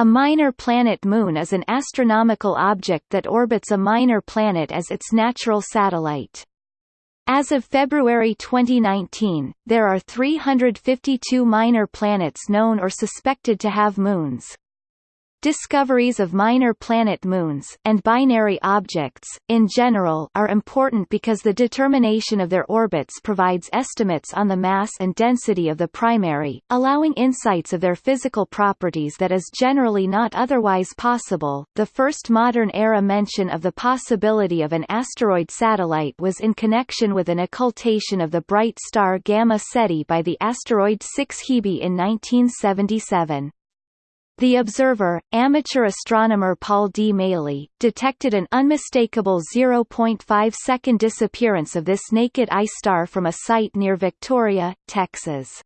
A minor planet moon is an astronomical object that orbits a minor planet as its natural satellite. As of February 2019, there are 352 minor planets known or suspected to have moons. Discoveries of minor planet moons and binary objects, in general, are important because the determination of their orbits provides estimates on the mass and density of the primary, allowing insights of their physical properties that is generally not otherwise possible. The first modern era mention of the possibility of an asteroid satellite was in connection with an occultation of the bright star Gamma Ceti by the asteroid 6 Hebe in 1977. The observer, amateur astronomer Paul D. Maley, detected an unmistakable 0.5-second disappearance of this naked eye star from a site near Victoria, Texas.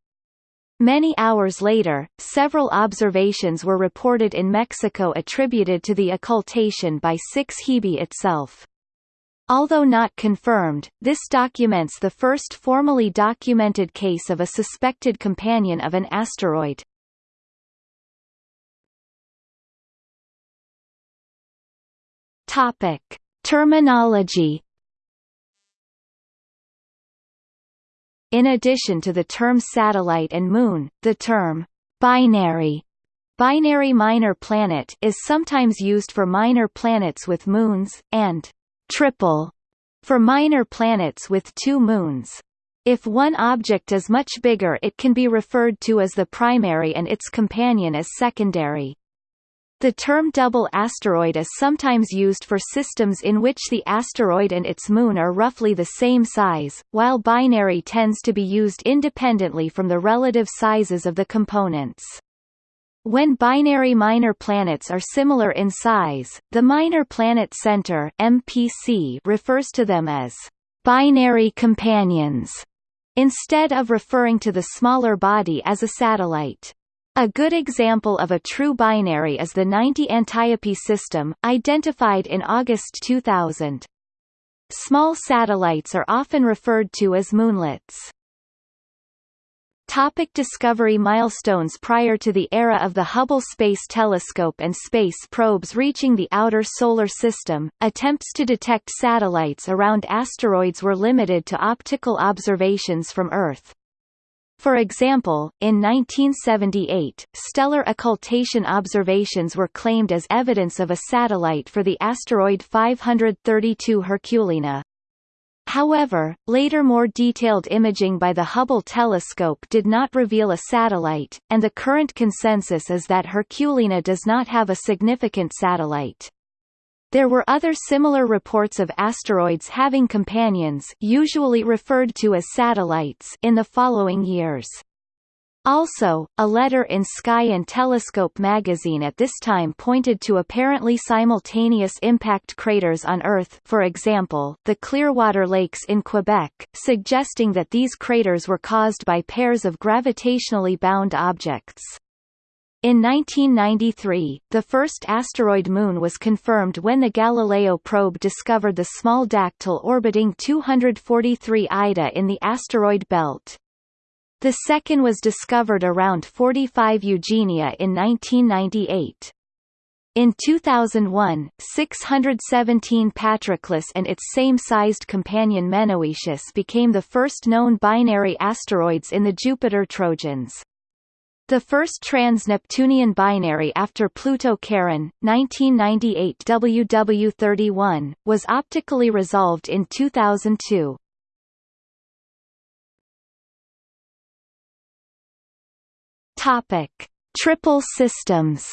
Many hours later, several observations were reported in Mexico attributed to the occultation by 6 Hebe itself. Although not confirmed, this documents the first formally documented case of a suspected companion of an asteroid. Topic: Terminology. In addition to the term satellite and moon, the term binary binary minor planet is sometimes used for minor planets with moons, and triple for minor planets with two moons. If one object is much bigger it can be referred to as the primary and its companion as secondary. The term double asteroid is sometimes used for systems in which the asteroid and its moon are roughly the same size, while binary tends to be used independently from the relative sizes of the components. When binary minor planets are similar in size, the Minor Planet Center (MPC) refers to them as binary companions instead of referring to the smaller body as a satellite. A good example of a true binary is the 90 Antiope system, identified in August 2000. Small satellites are often referred to as moonlets. Topic discovery milestones Prior to the era of the Hubble Space Telescope and space probes reaching the outer Solar System, attempts to detect satellites around asteroids were limited to optical observations from Earth. For example, in 1978, stellar occultation observations were claimed as evidence of a satellite for the asteroid 532 Herculina. However, later more detailed imaging by the Hubble telescope did not reveal a satellite, and the current consensus is that Herculina does not have a significant satellite. There were other similar reports of asteroids having companions usually referred to as satellites in the following years. Also, a letter in Sky and Telescope magazine at this time pointed to apparently simultaneous impact craters on Earth for example, the Clearwater Lakes in Quebec, suggesting that these craters were caused by pairs of gravitationally bound objects. In 1993, the first asteroid moon was confirmed when the Galileo probe discovered the small dactyl orbiting 243 Ida in the asteroid belt. The second was discovered around 45 Eugenia in 1998. In 2001, 617 Patroclus and its same-sized companion Menoetius became the first known binary asteroids in the Jupiter Trojans. The first trans-Neptunian binary after Pluto-Charon, 1998 WW31, was optically resolved in 2002. Topic: Triple systems.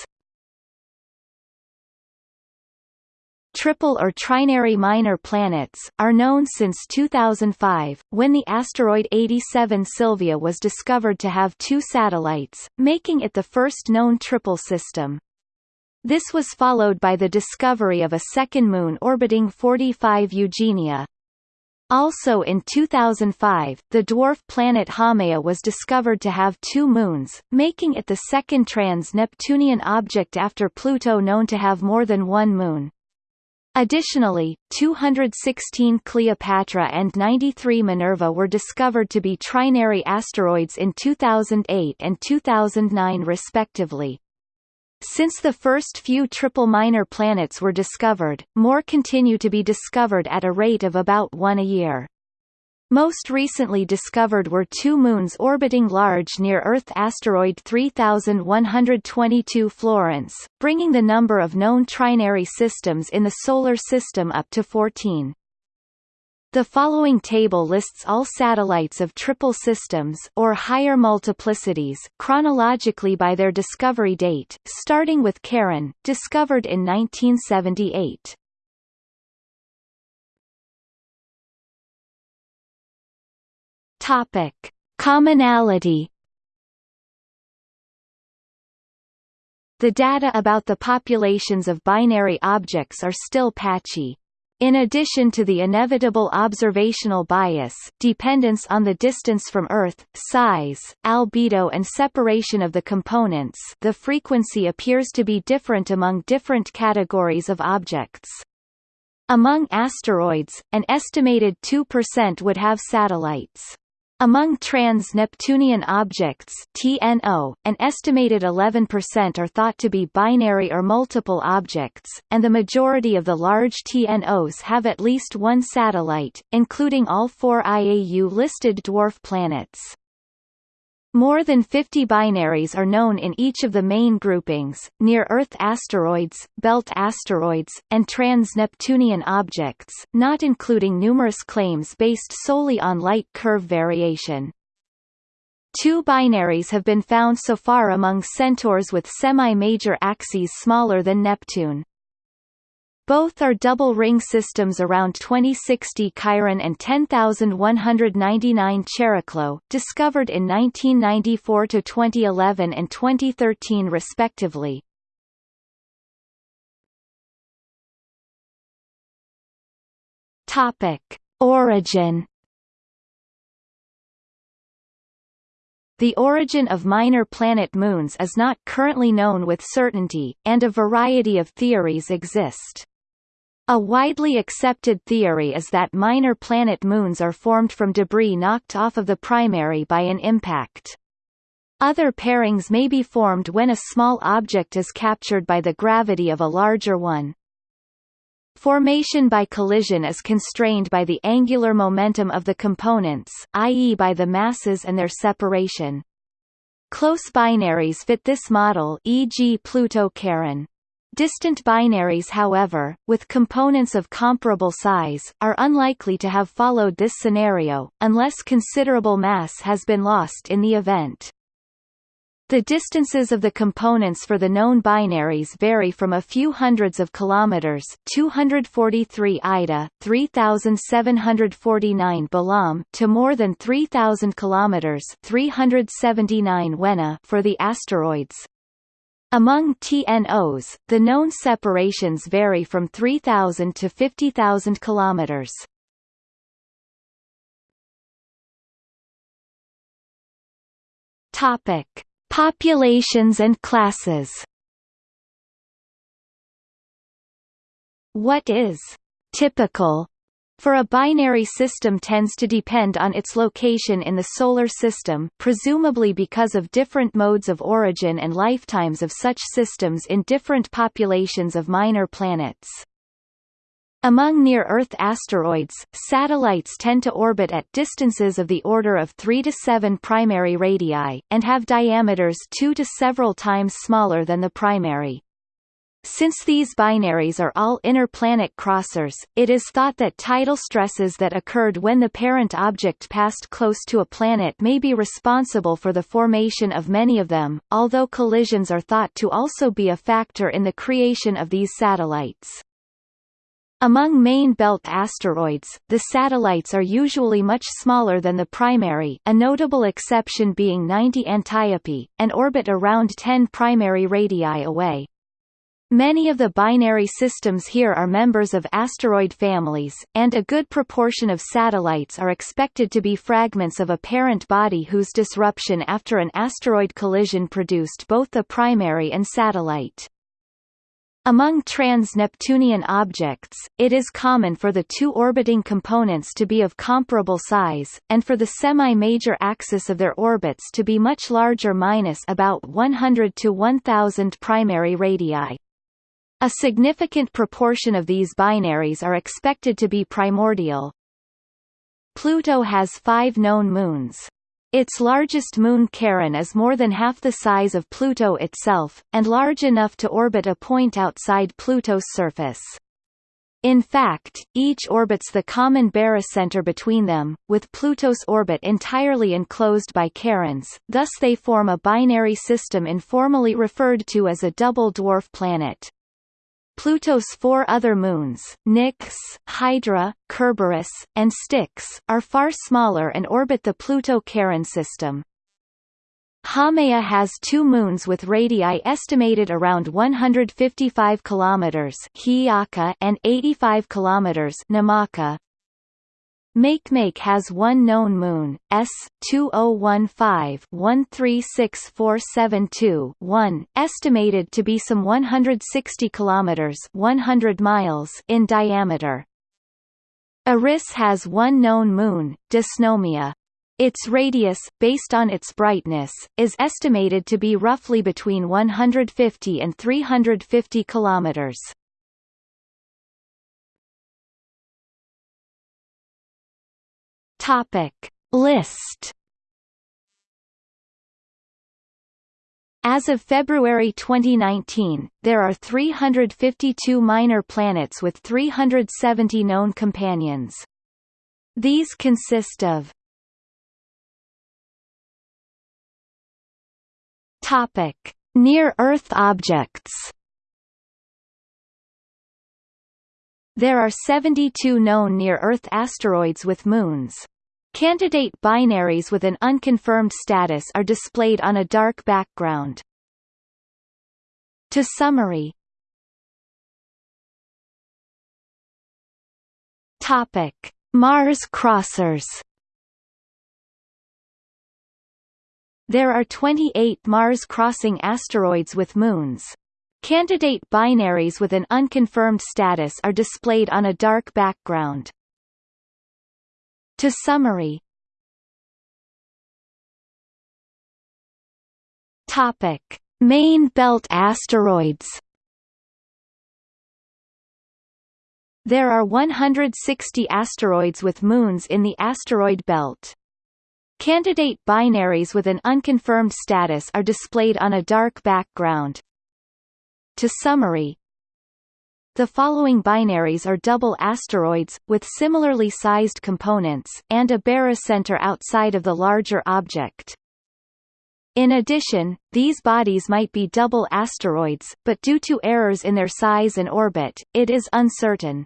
Triple or trinary minor planets, are known since 2005, when the asteroid 87 Sylvia was discovered to have two satellites, making it the first known triple system. This was followed by the discovery of a second moon orbiting 45 Eugenia. Also in 2005, the dwarf planet Haumea was discovered to have two moons, making it the second trans-Neptunian object after Pluto known to have more than one moon. Additionally, 216 Kleopatra and 93 Minerva were discovered to be trinary asteroids in 2008 and 2009 respectively. Since the first few triple minor planets were discovered, more continue to be discovered at a rate of about one a year. Most recently discovered were two moons orbiting large near-Earth asteroid 3122 Florence, bringing the number of known trinary systems in the Solar System up to 14. The following table lists all satellites of triple systems or higher multiplicities chronologically by their discovery date, starting with Charon, discovered in 1978. Topic: Commonality The data about the populations of binary objects are still patchy. In addition to the inevitable observational bias dependence on the distance from Earth, size, albedo and separation of the components the frequency appears to be different among different categories of objects. Among asteroids, an estimated 2% would have satellites. Among trans-Neptunian objects TNO, an estimated 11% are thought to be binary or multiple objects, and the majority of the large TNOs have at least one satellite, including all four IAU-listed dwarf planets. More than 50 binaries are known in each of the main groupings, near-Earth asteroids, belt asteroids, and trans-Neptunian objects, not including numerous claims based solely on light curve variation. Two binaries have been found so far among centaurs with semi-major axes smaller than Neptune. Both are double ring systems around 2060 Chiron and 10199 Chariklo, discovered in 1994 to 2011 and 2013 respectively. Origin The origin of minor planet moons is not currently known with certainty, and a variety of theories exist. A widely accepted theory is that minor planet moons are formed from debris knocked off of the primary by an impact. Other pairings may be formed when a small object is captured by the gravity of a larger one. Formation by collision is constrained by the angular momentum of the components, i.e. by the masses and their separation. Close binaries fit this model e.g. Pluto-Charon. Distant binaries however, with components of comparable size, are unlikely to have followed this scenario, unless considerable mass has been lost in the event. The distances of the components for the known binaries vary from a few hundreds of kilometers 243 Ida, 3749 Balam to more than 3000 kilometers 379 Huenna for the asteroids. Among TNOs, the known separations vary from 3,000 to 50,000 kilometers. Topic: Populations and classes. What is typical for a binary system tends to depend on its location in the Solar System presumably because of different modes of origin and lifetimes of such systems in different populations of minor planets. Among near-Earth asteroids, satellites tend to orbit at distances of the order of 3 to 7 primary radii, and have diameters 2 to several times smaller than the primary. Since these binaries are all inner planet crossers, it is thought that tidal stresses that occurred when the parent object passed close to a planet may be responsible for the formation of many of them, although collisions are thought to also be a factor in the creation of these satellites. Among main belt asteroids, the satellites are usually much smaller than the primary a notable exception being 90 Antiope, and orbit around 10 primary radii away. Many of the binary systems here are members of asteroid families, and a good proportion of satellites are expected to be fragments of a parent body whose disruption after an asteroid collision produced both the primary and satellite. Among trans-Neptunian objects, it is common for the two orbiting components to be of comparable size, and for the semi-major axis of their orbits to be much larger minus about 100 to 1000 primary radii. A significant proportion of these binaries are expected to be primordial. Pluto has five known moons. Its largest moon Charon is more than half the size of Pluto itself, and large enough to orbit a point outside Pluto's surface. In fact, each orbits the common barycenter between them, with Pluto's orbit entirely enclosed by Charon's, thus they form a binary system informally referred to as a double dwarf planet. Pluto's four other moons, Nix, Hydra, Kerberos, and Styx, are far smaller and orbit the Pluto-Charon system. Haumea has two moons with radii estimated around 155 kilometers and 85 kilometers Namaka. Makemake has one known moon, S 2015-136472-1, estimated to be some 160 kilometers (100 miles) in diameter. Eris has one known moon, Dysnomia. Its radius, based on its brightness, is estimated to be roughly between 150 and 350 kilometers. Topic List As of February 2019, there are 352 minor planets with 370 known companions. These consist of Topic: Near-Earth objects. There are 72 known near-Earth asteroids with moons. Candidate binaries with an unconfirmed status are displayed on a dark background. To summary Topic: Mars crossers. There are 28 Mars-crossing asteroids with moons. Candidate binaries with an unconfirmed status are displayed on a dark background. To summary Topic: Main belt asteroids. There are 160 asteroids with moons in the asteroid belt. Candidate binaries with an unconfirmed status are displayed on a dark background. To summary the following binaries are double asteroids, with similarly sized components, and a barycenter outside of the larger object. In addition, these bodies might be double asteroids, but due to errors in their size and orbit, it is uncertain.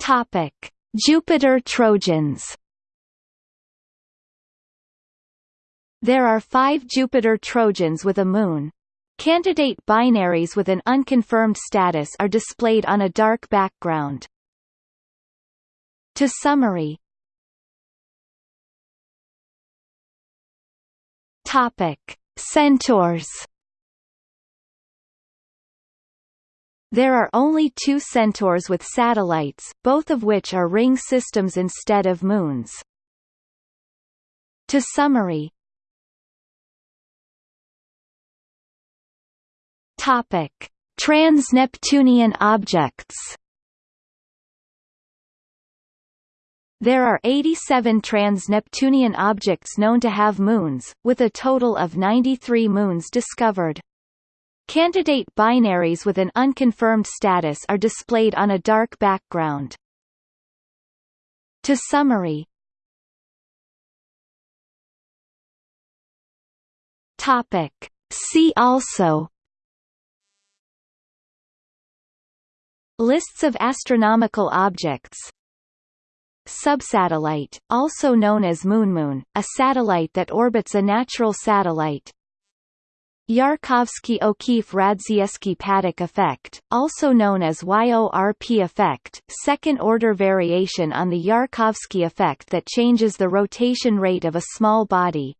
Topic: Jupiter Trojans There are five Jupiter Trojans with a moon. Candidate binaries with an unconfirmed status are displayed on a dark background. To summary Topic. Centaurs There are only two centaurs with satellites, both of which are ring systems instead of moons. To summary Topic: Trans-Neptunian objects. There are 87 trans-Neptunian objects known to have moons, with a total of 93 moons discovered. Candidate binaries with an unconfirmed status are displayed on a dark background. To summary Topic. See also Lists of astronomical objects. Subsatellite, also known as moonmoon, a satellite that orbits a natural satellite. Yarkovsky-O'Keefe-Radzievskii-Paddock effect, also known as YORP effect, second-order variation on the Yarkovsky effect that changes the rotation rate of a small body